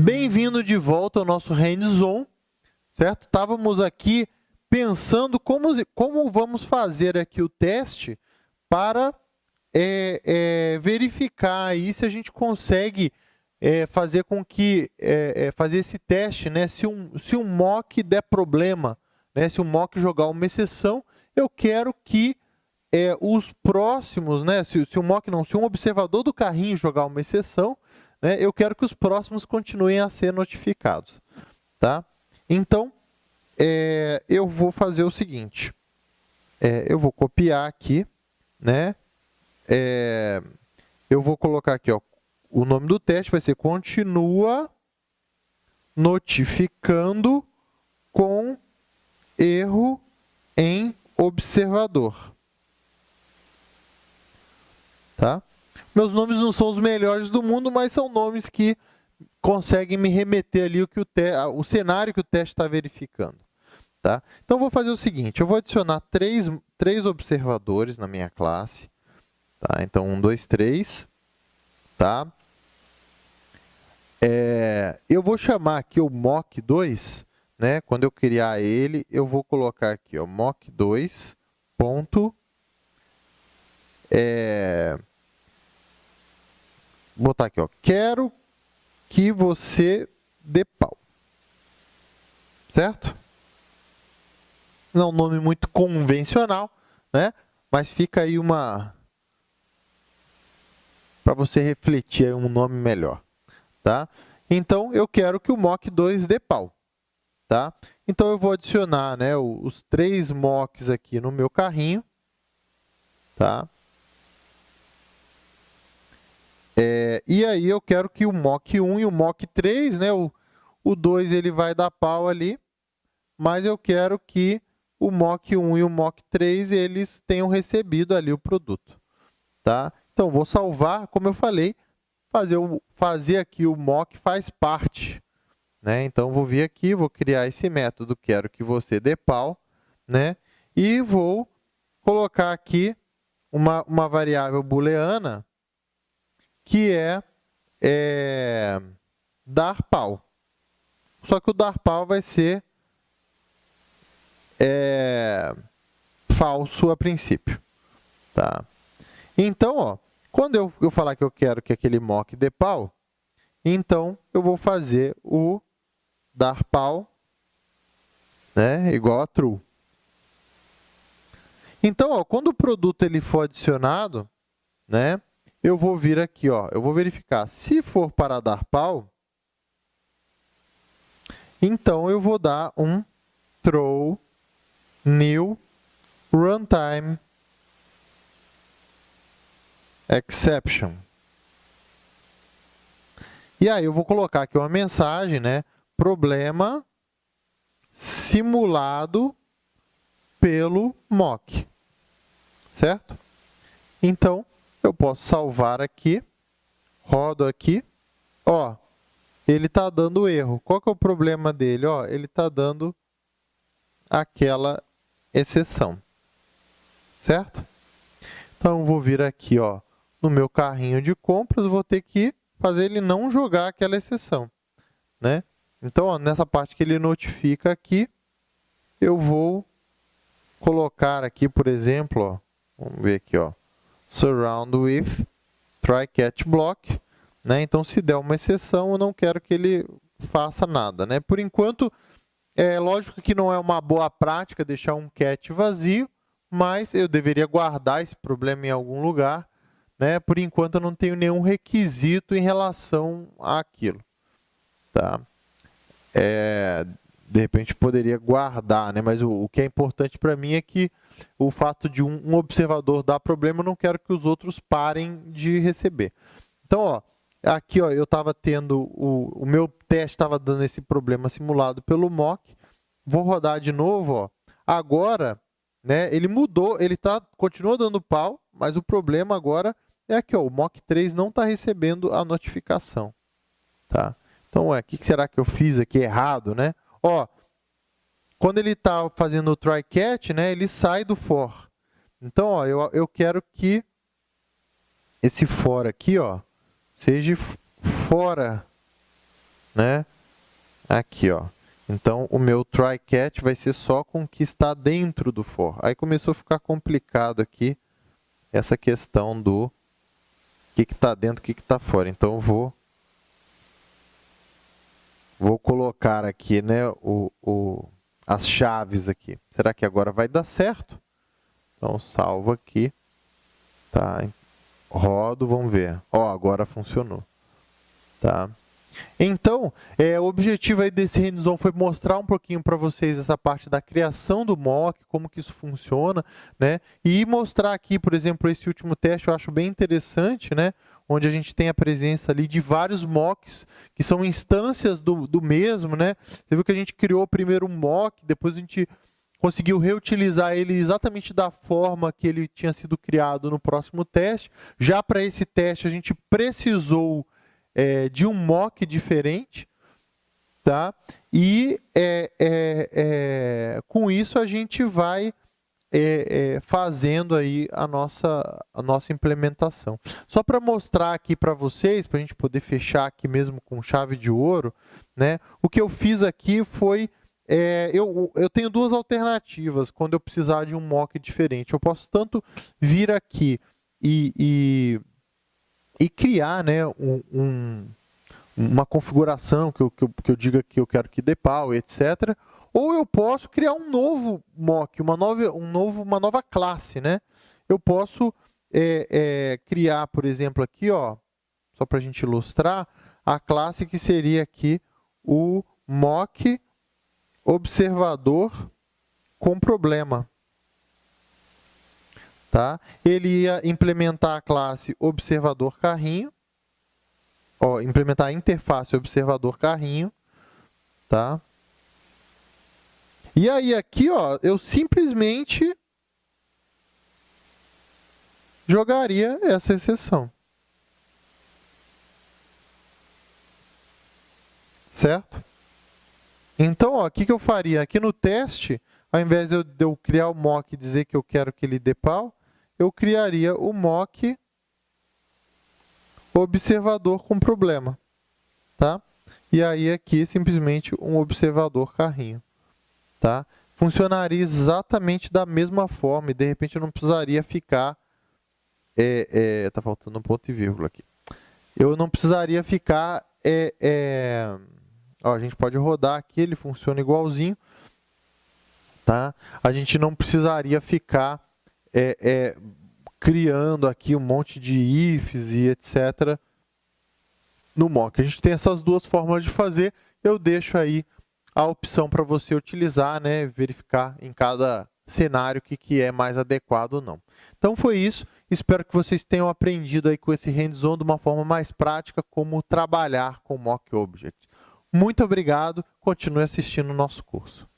Bem-vindo de volta ao nosso hands-on, certo? Estávamos aqui pensando como, como vamos fazer aqui o teste para é, é, verificar aí se a gente consegue é, fazer com que é, é, fazer esse teste, né? Se um, se um mock der problema, né? Se um mock jogar uma exceção, eu quero que é, os próximos, né? Se, se um mock não, se um observador do carrinho jogar uma exceção, né? Eu quero que os próximos continuem a ser notificados, tá? Então, é, eu vou fazer o seguinte, é, eu vou copiar aqui, né? É, eu vou colocar aqui, ó, o nome do teste vai ser continua notificando com erro em observador. Tá? Meus nomes não são os melhores do mundo, mas são nomes que conseguem me remeter ali o, que o, te, o cenário que o teste está verificando. Tá? Então, vou fazer o seguinte, eu vou adicionar três, três observadores na minha classe. Tá? Então, um, dois, três. Tá? É, eu vou chamar aqui o mock2, né? quando eu criar ele, eu vou colocar aqui ó, mock2. Ponto, é, botar aqui, ó, quero que você dê pau. Certo? Não é um nome muito convencional, né? mas fica aí uma... para você refletir um nome melhor. Tá? Então, eu quero que o mock2 dê pau. Tá? Então, eu vou adicionar né, os três mocks aqui no meu carrinho. Tá? É, e aí, eu quero que o mock 1 e o mock 3, né, o, o 2 ele vai dar pau ali, mas eu quero que o mock 1 e o mock 3 eles tenham recebido ali o produto. Tá? Então, vou salvar, como eu falei, fazer, o, fazer aqui o mock faz parte. Né? Então, vou vir aqui, vou criar esse método, quero que você dê pau, né? e vou colocar aqui uma, uma variável booleana que é, é dar pau. Só que o dar pau vai ser é, falso a princípio. Tá? Então, ó, quando eu, eu falar que eu quero que aquele mock dê pau, então eu vou fazer o dar pau né, igual a true. Então, ó, quando o produto ele for adicionado, né, eu vou vir aqui, ó, eu vou verificar. Se for para dar pau, então eu vou dar um throw new runtime exception. E aí eu vou colocar aqui uma mensagem, né? Problema simulado pelo mock. Certo? Então, eu posso salvar aqui, rodo aqui, ó, ele está dando erro. Qual que é o problema dele? Ó, ele está dando aquela exceção, certo? Então, vou vir aqui, ó, no meu carrinho de compras, vou ter que fazer ele não jogar aquela exceção, né? Então, ó, nessa parte que ele notifica aqui, eu vou colocar aqui, por exemplo, ó, vamos ver aqui, ó, surround with try catch block. Né? Então, se der uma exceção, eu não quero que ele faça nada. Né? Por enquanto, é lógico que não é uma boa prática deixar um catch vazio, mas eu deveria guardar esse problema em algum lugar. Né? Por enquanto, eu não tenho nenhum requisito em relação àquilo. Tá? É, de repente, poderia guardar, né? mas o, o que é importante para mim é que o fato de um, observador dar problema, eu não quero que os outros parem de receber. Então, ó, aqui ó, eu estava tendo, o, o meu teste estava dando esse problema simulado pelo mock. Vou rodar de novo. Ó. Agora, né, ele mudou, ele tá, continua dando pau, mas o problema agora é aqui, ó, o mock 3 não está recebendo a notificação. Tá? Então, o que será que eu fiz aqui errado? Né? Ó, quando ele está fazendo o try catch, né, ele sai do for. Então, ó, eu, eu quero que esse for aqui ó, seja fora né? Aqui, ó. Então, o meu try catch vai ser só com o que está dentro do for. Aí começou a ficar complicado aqui essa questão do que está dentro, o que está fora. Então, eu vou, vou colocar aqui né, o, o, as chaves aqui. Será que agora vai dar certo? Então, salvo aqui. Tá? Rodo, vamos ver. Ó, agora funcionou. Tá? Então, é, o objetivo aí desse hands-on foi mostrar um pouquinho para vocês essa parte da criação do mock, como que isso funciona, né? E mostrar aqui, por exemplo, esse último teste eu acho bem interessante, né? Onde a gente tem a presença ali de vários mocks, que são instâncias do, do mesmo, né? Você viu que a gente criou primeiro um mock, depois a gente conseguiu reutilizar ele exatamente da forma que ele tinha sido criado no próximo teste. Já para esse teste, a gente precisou é, de um mock diferente, tá? E é, é, é com isso a gente vai é, é, fazendo aí a nossa, a nossa implementação. Só para mostrar aqui para vocês, para a gente poder fechar aqui mesmo com chave de ouro, né? O que eu fiz aqui foi é, eu, eu tenho duas alternativas quando eu precisar de um mock diferente. Eu posso tanto vir aqui e, e e criar né, um, um, uma configuração que eu, que, eu, que eu diga que eu quero que dê pau, etc. Ou eu posso criar um novo mock, uma nova, um novo, uma nova classe. Né? Eu posso é, é, criar, por exemplo, aqui, ó, só para a gente ilustrar, a classe que seria aqui o mock observador com problema. Tá? Ele ia implementar a classe observador carrinho, ó, implementar a interface observador carrinho, tá? E aí aqui, ó, eu simplesmente jogaria essa exceção. Certo? Então, ó, o que, que eu faria? Aqui no teste, ao invés de eu, de eu criar o mock e dizer que eu quero que ele dê pau, eu criaria o mock observador com problema. Tá? E aí aqui simplesmente um observador carrinho. Tá? Funcionaria exatamente da mesma forma e de repente eu não precisaria ficar... É, é, tá faltando um ponto e vírgula aqui. Eu não precisaria ficar... É, é, ó, a gente pode rodar aqui, ele funciona igualzinho. Tá? A gente não precisaria ficar é, é, criando aqui um monte de ifs e etc. no mock. A gente tem essas duas formas de fazer. Eu deixo aí a opção para você utilizar, né, verificar em cada cenário o que, que é mais adequado ou não. Então foi isso. Espero que vocês tenham aprendido aí com esse hands-on de uma forma mais prática como trabalhar com Mock Object. Muito obrigado. Continue assistindo o nosso curso.